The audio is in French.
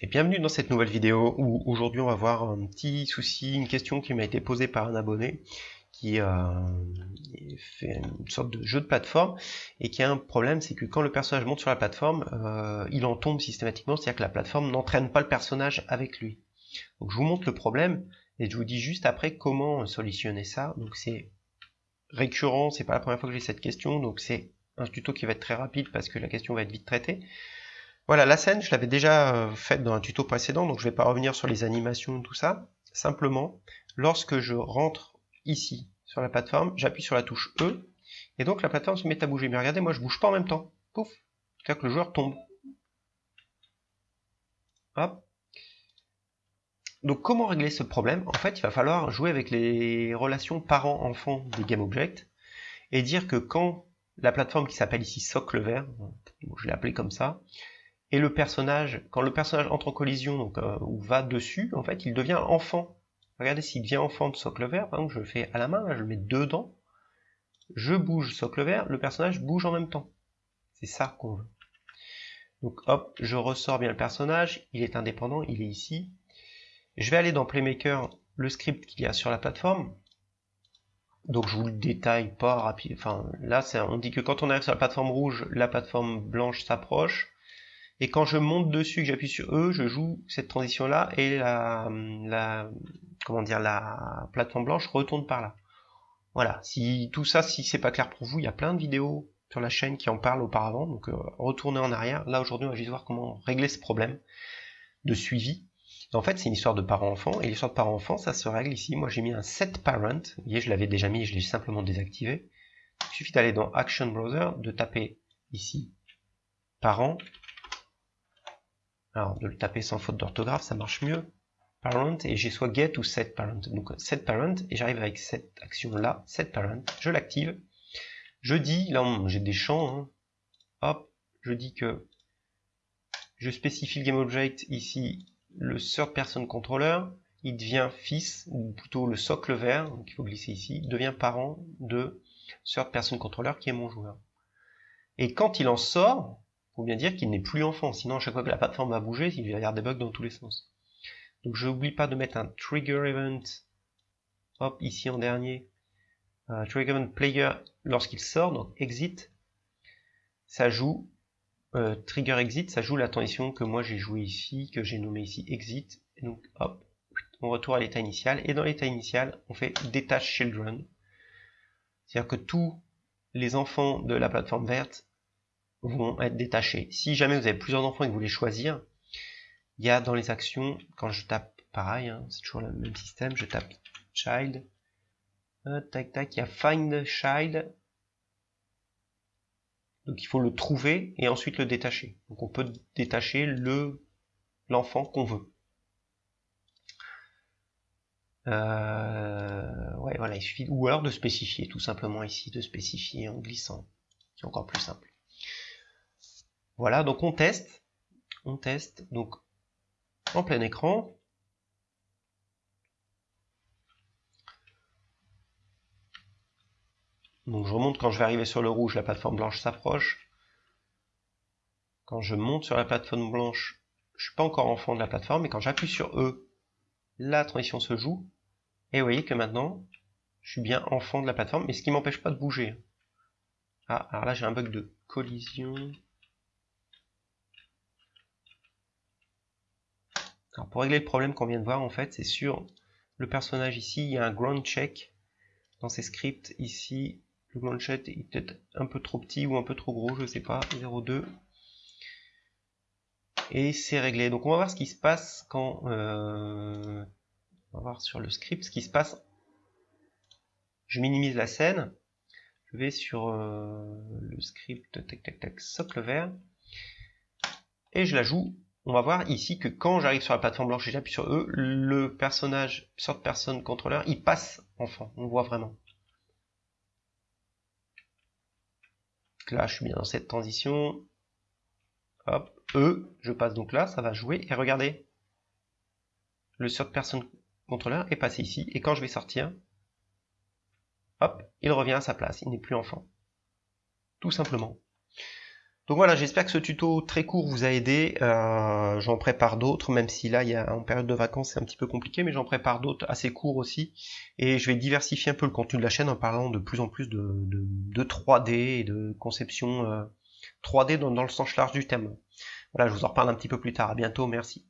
et bienvenue dans cette nouvelle vidéo où aujourd'hui on va voir un petit souci, une question qui m'a été posée par un abonné qui euh, fait une sorte de jeu de plateforme et qui a un problème, c'est que quand le personnage monte sur la plateforme, euh, il en tombe systématiquement, c'est-à-dire que la plateforme n'entraîne pas le personnage avec lui. Donc je vous montre le problème et je vous dis juste après comment solutionner ça. Donc c'est récurrent, c'est pas la première fois que j'ai cette question, donc c'est un tuto qui va être très rapide parce que la question va être vite traitée. Voilà, la scène, je l'avais déjà euh, faite dans un tuto précédent, donc je ne vais pas revenir sur les animations, tout ça. Simplement, lorsque je rentre ici, sur la plateforme, j'appuie sur la touche E, et donc la plateforme se met à bouger. Mais regardez, moi je bouge pas en même temps. Pouf C'est-à-dire que le joueur tombe. Hop. Donc comment régler ce problème? En fait, il va falloir jouer avec les relations parents-enfants des GameObject, et dire que quand la plateforme qui s'appelle ici socle vert, je l'ai appelé comme ça, et le personnage, quand le personnage entre en collision euh, ou va dessus, en fait, il devient enfant. Regardez, s'il devient enfant de socle vert, par exemple, je le fais à la main, je le mets dedans, je bouge socle vert, le personnage bouge en même temps. C'est ça qu'on veut. Donc hop, je ressors bien le personnage, il est indépendant, il est ici. Je vais aller dans Playmaker, le script qu'il y a sur la plateforme. Donc je vous le détaille pas rapide. Enfin là, on dit que quand on arrive sur la plateforme rouge, la plateforme blanche s'approche. Et quand je monte dessus, que j'appuie sur E, je joue cette transition-là et la, comment dire, la plateforme blanche retourne par là. Voilà. Si tout ça, si c'est pas clair pour vous, il y a plein de vidéos sur la chaîne qui en parlent auparavant. Donc euh, retournez en arrière. Là aujourd'hui, on va juste voir comment régler ce problème de suivi. En fait, c'est une histoire de parent-enfant, et l'histoire de parent-enfant, ça se règle ici. Moi, j'ai mis un set parent. Vous voyez, je l'avais déjà mis, je l'ai simplement désactivé. Il suffit d'aller dans Action Browser, de taper ici parent, alors, de le taper sans faute d'orthographe, ça marche mieux. Parent, et j'ai soit get ou set parent. Donc, set parent, et j'arrive avec cette action-là, set parent, je l'active. Je dis, là, j'ai des champs, hein. hop, je dis que je spécifie le GameObject ici, le third person controller, il devient fils, ou plutôt le socle vert, donc il faut glisser ici, devient parent de third person controller qui est mon joueur. Et quand il en sort, faut bien dire qu'il n'est plus enfant, sinon à chaque fois que la plateforme va bouger, il va y avoir des bugs dans tous les sens. Donc je n'oublie pas de mettre un trigger event, hop, ici en dernier, trigger event player lorsqu'il sort, donc exit, ça joue, euh, trigger exit, ça joue la transition que moi j'ai joué ici, que j'ai nommé ici exit, donc hop, on retourne à l'état initial, et dans l'état initial, on fait detach children, c'est-à-dire que tous les enfants de la plateforme verte vont être détachés. Si jamais vous avez plusieurs enfants et que vous voulez choisir, il y a dans les actions, quand je tape pareil, hein, c'est toujours le même système, je tape child, euh, tac tac, il y a find child, donc il faut le trouver et ensuite le détacher. Donc on peut détacher le l'enfant qu'on veut. Euh, ouais, voilà, il suffit, ou alors de spécifier, tout simplement ici, de spécifier en glissant, c'est encore plus simple. Voilà, donc on teste. On teste, donc en plein écran. Donc je remonte quand je vais arriver sur le rouge, la plateforme blanche s'approche. Quand je monte sur la plateforme blanche, je suis pas encore enfant de la plateforme, mais quand j'appuie sur E, la transition se joue. Et vous voyez que maintenant, je suis bien enfant de la plateforme, mais ce qui m'empêche pas de bouger. Ah, alors là j'ai un bug de collision. Alors pour régler le problème qu'on vient de voir, en fait, c'est sur le personnage ici, il y a un ground check dans ces scripts. Ici, le ground check est peut-être un peu trop petit ou un peu trop gros, je sais pas, 0,2. Et c'est réglé. Donc on va voir ce qui se passe quand... Euh, on va voir sur le script ce qui se passe. Je minimise la scène. Je vais sur euh, le script, tac tac tac, socle vert. Et je la joue on va voir ici que quand j'arrive sur la plateforme blanche et j'appuie sur E, le personnage sort personne contrôleur, il passe enfant, on voit vraiment. là, je suis bien dans cette transition. Hop, E, je passe donc là, ça va jouer, et regardez, le sort personne contrôleur est passé ici, et quand je vais sortir, hop, il revient à sa place, il n'est plus enfant. Tout simplement. Donc voilà, j'espère que ce tuto très court vous a aidé. Euh, j'en prépare d'autres, même si là, il y a, en période de vacances, c'est un petit peu compliqué, mais j'en prépare d'autres assez courts aussi. Et je vais diversifier un peu le contenu de la chaîne en parlant de plus en plus de, de, 3D et de conception 3D euh, dans, dans le sens large du thème. Voilà, je vous en reparle un petit peu plus tard. À bientôt, merci.